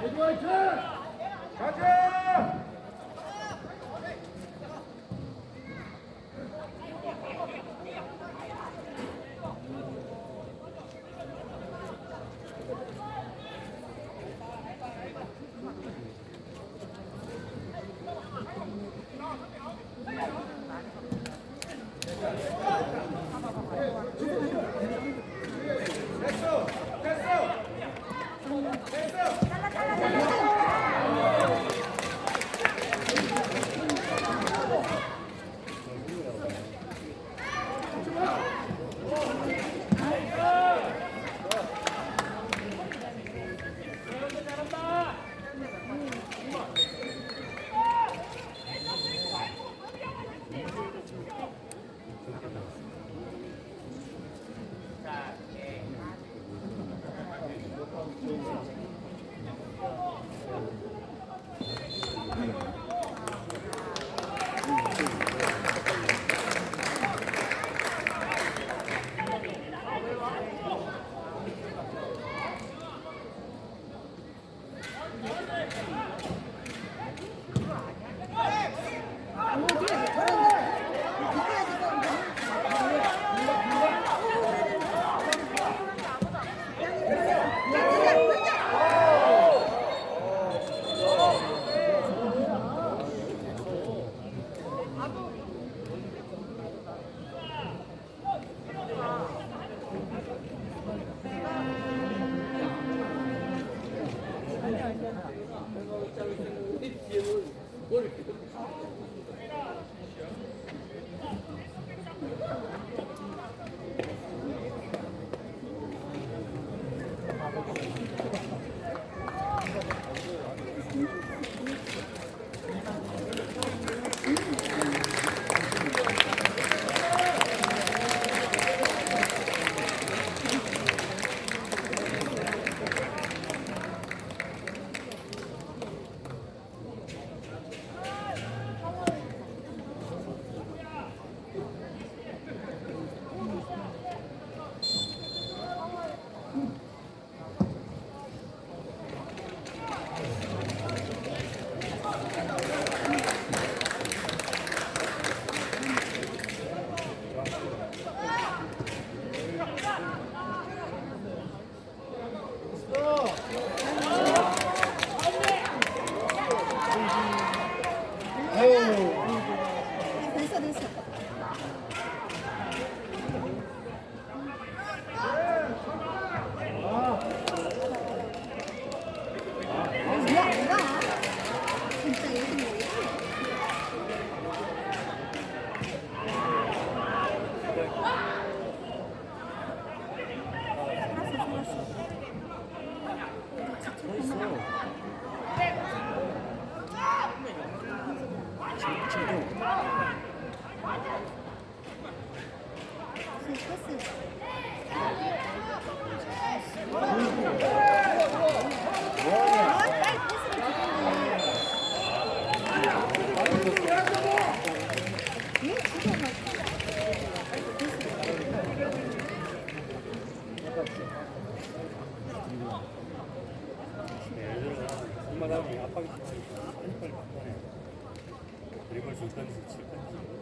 대주 화이팅! 가자! ஒரு 是跟是起。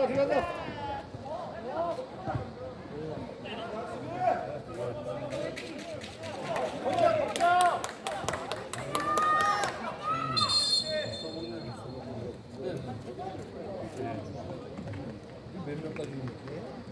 들어간다 들어간다. 몇 명까지 치고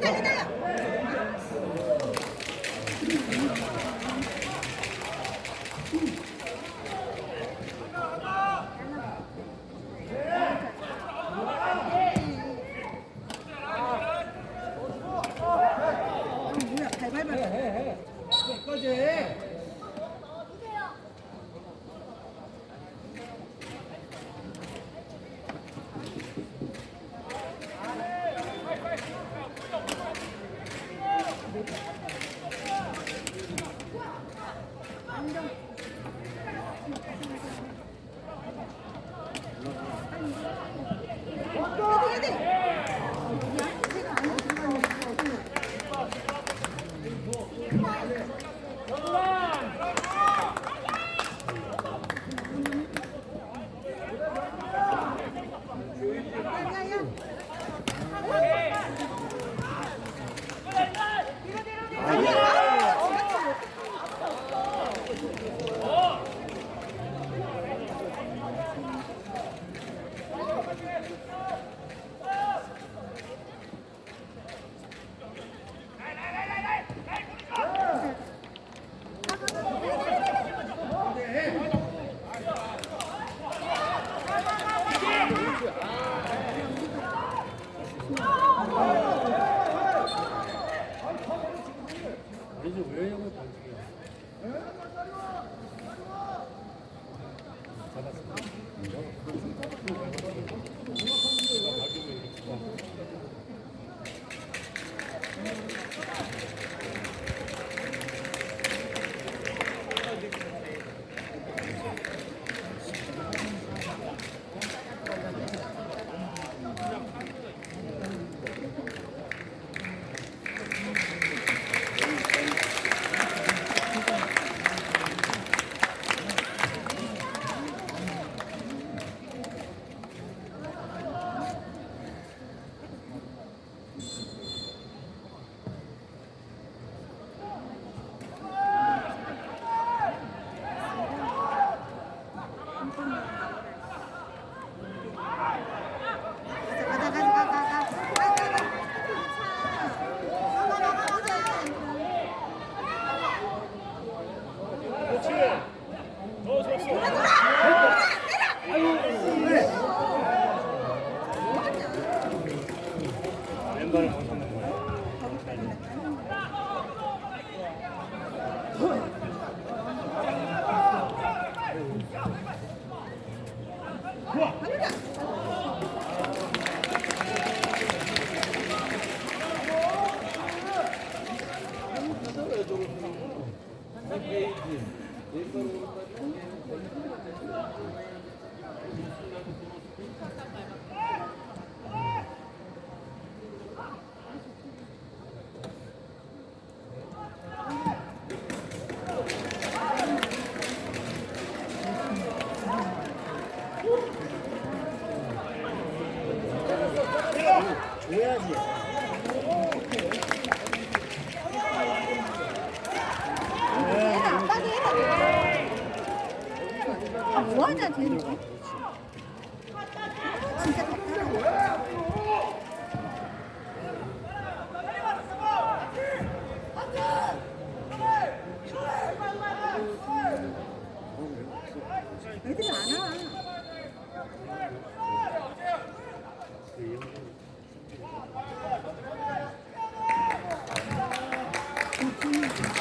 dale, dale. Bueno. 뭐 하자 되는 거? 진짜